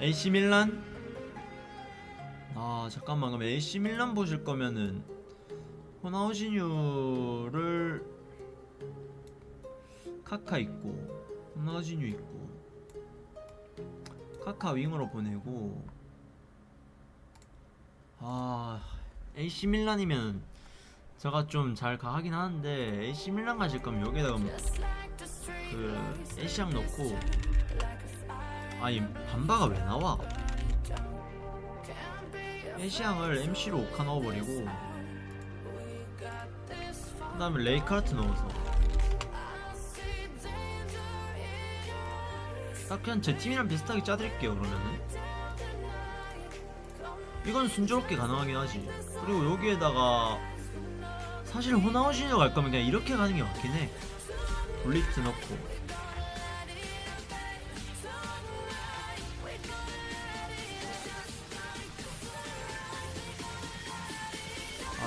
AC 밀란? 아 잠깐만 그럼 AC 밀란 보실 거면은 호나우지뉴를 카카 있고 호나우지뉴 있고 카카 윙으로 보내고 아 AC 밀란이면 제가 좀 잘 가하긴 하는데 AC 밀란 가실 거면 여기다가 그 애시앙 넣고 아니 반바가 왜 나와? 애시앙을 MC로 오카 넣어버리고 그 다음에 레이카르트 넣어서. 딱 그냥 제 팀이랑 비슷하게 짜드릴게요 그러면은. 이건 순조롭게 가능하긴 하지. 그리고 여기에다가 사실 호나우시뇨 갈 거면 그냥 이렇게 가는 게 맞긴 해. 블리트 넣고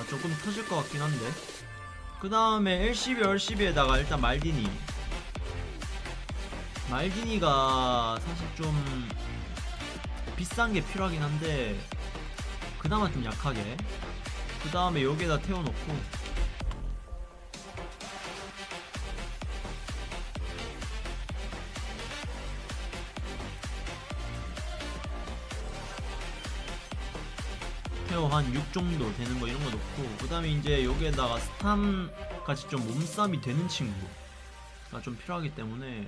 조금 터질 것 같긴 한데. 그 다음에 LCB, LCB에다가 일단 말디니. 말디니가 사실 좀 비싼 게 필요하긴 한데 그나마 좀 약하게. 그 다음에 여기에다 태워놓고 태워 한6 정도 되는 거 이런 거 넣고 그 다음에 이제 여기에다가 스탐 같이 좀 몸싸움이 되는 친구가 좀 필요하기 때문에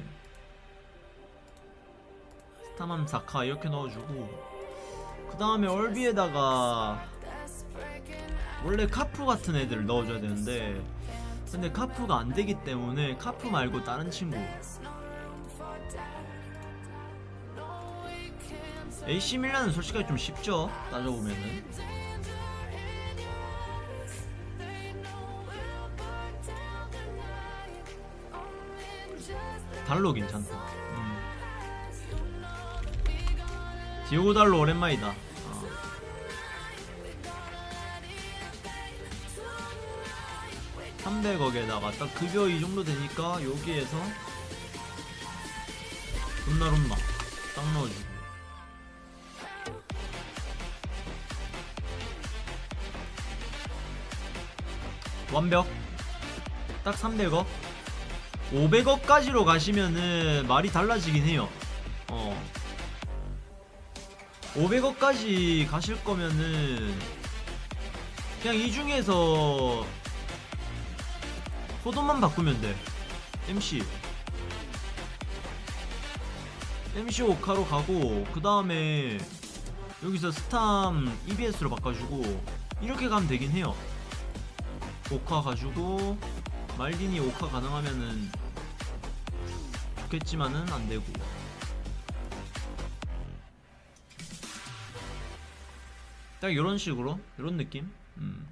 스탐함 사카 이렇게 넣어주고 그 다음에 얼비에다가 원래 카프 같은 애들을 넣어줘야 되는데 근데 카프가 안 되기 때문에 카프 말고 다른 친구 AC 밀란은 솔직하게 좀 쉽죠? 따져보면은. 달로 괜찮다. 음. 디오고 달로 오랜만이다. 어. 삼 300억에다가 딱 급여 이 정도 되니까 여기에서 롬나롬나 딱 넣어주고 완벽. 딱 300억. 500억까지로 가시면은 말이 달라지긴 해요. 어. 500억까지 가실 거면은 그냥 이 중에서 포도만 바꾸면 돼. MC MC 오카로 가고 그 다음에 여기서 스탐 EBS로 바꿔주고 이렇게 가면 되긴 해요 오카 가지고 말디니 오카 가능하면은 좋겠지만은 안되고. 딱 이런 식으로? 이런 느낌? 음.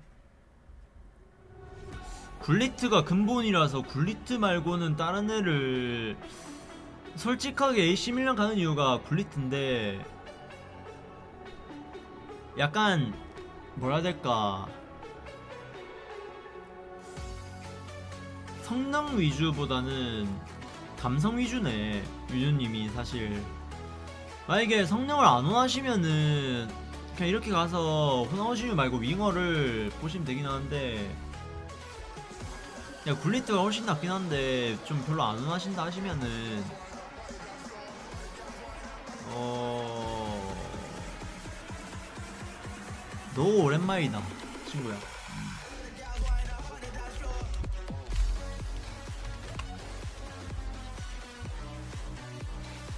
굴리트가 근본이라서 굴리트 말고는 다른 애를 솔직하게 AC 밀란 가는 이유가 굴리트인데 약간 뭐라 해야 될까 성능 위주보다는 감성 위주네 유주님이 사실. 만약에 성능을 안 원하시면은 그냥 이렇게 가서 호나우시유 말고 윙어를 보시면 되긴 하는데 야 굴리트가 훨씬 낫긴 한데 좀 별로 안 원하신다 하시면은 어... 너무 오랜만이다 친구야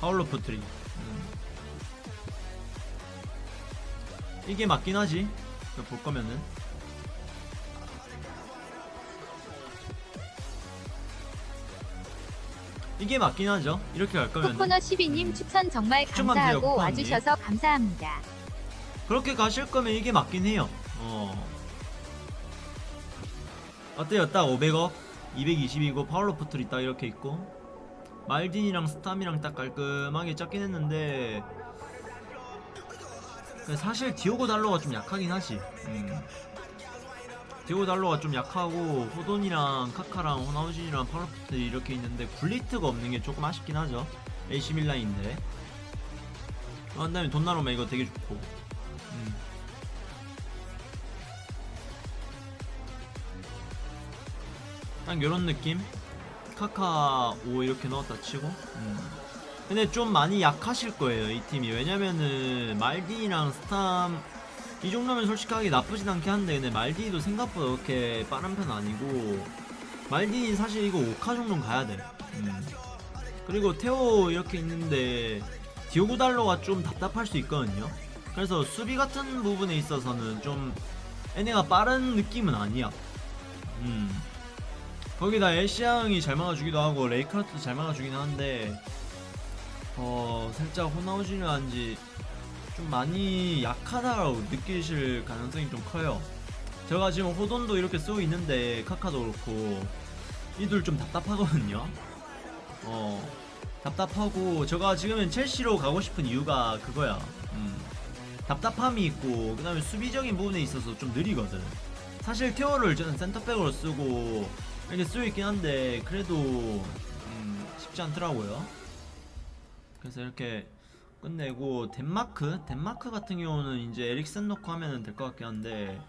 파울로 포트리 음. 이게 맞긴 하지. 볼 거면은. 이게 맞긴 하죠. 이렇게 갈 거면 코코너 12님 추천 정말 감사하고. 와주셔서 감사합니다. 그렇게 가실 거면 이게 맞긴 해요. 어. 어때요? 딱 500억 220이고 파울로 포트리 딱 이렇게 있고 말딘이랑 스탐이랑 딱 깔끔하게 짰긴 했는데 사실 디오고 달로가 좀 약하긴 하지 음. 디오고 달로가 좀 약하고 호돈이랑 카카랑 호나우진이랑 파울로 포트리 이렇게 있는데 굴리트가 없는 게 조금 아쉽긴 하죠 AC 밀라인데 어, 한 다음에 돈 나오면 이거 되게 좋고. 음. 딱 요런 느낌? 카카 5 이렇게 넣었다 치고. 음. 근데 좀 많이 약하실 거예요, 이 팀이. 왜냐면은, 말디랑 스탐, 이 정도면 솔직하게 나쁘진 않긴 한데, 근데 말디도 생각보다 그렇게 빠른 편 아니고, 말디 사실 이거 5카 정도는 가야 돼. 음. 그리고 테오 이렇게 있는데, 디오고 달러가 좀 답답할 수 있거든요. 그래서 수비 같은 부분에 있어서는 좀, 얘네가 빠른 느낌은 아니야. 음. 거기다 애쉬양이 잘 막아주기도 하고 레이카르트도 잘 막아주긴 하는데 어 살짝 호나우지를 한지 좀 많이 약하다고 느끼실 가능성이 좀 커요. 제가 지금 호돈도 이렇게 쓰고 있는데 카카도 그렇고 이들 좀 답답하거든요. 어 답답하고 제가 지금은 첼시로 가고 싶은 이유가 그거야. 음, 답답함이 있고 그 다음에 수비적인 부분에 있어서 좀 느리거든. 사실 테오를 저는 센터백으로 쓰고 이렇게 쓰고 있긴 한데 그래도 음, 쉽지 않더라고요. 그래서 이렇게 끝내고 덴마크 덴마크 같은 경우는 이제 에릭센 넣고 하면 될 것 같긴 한데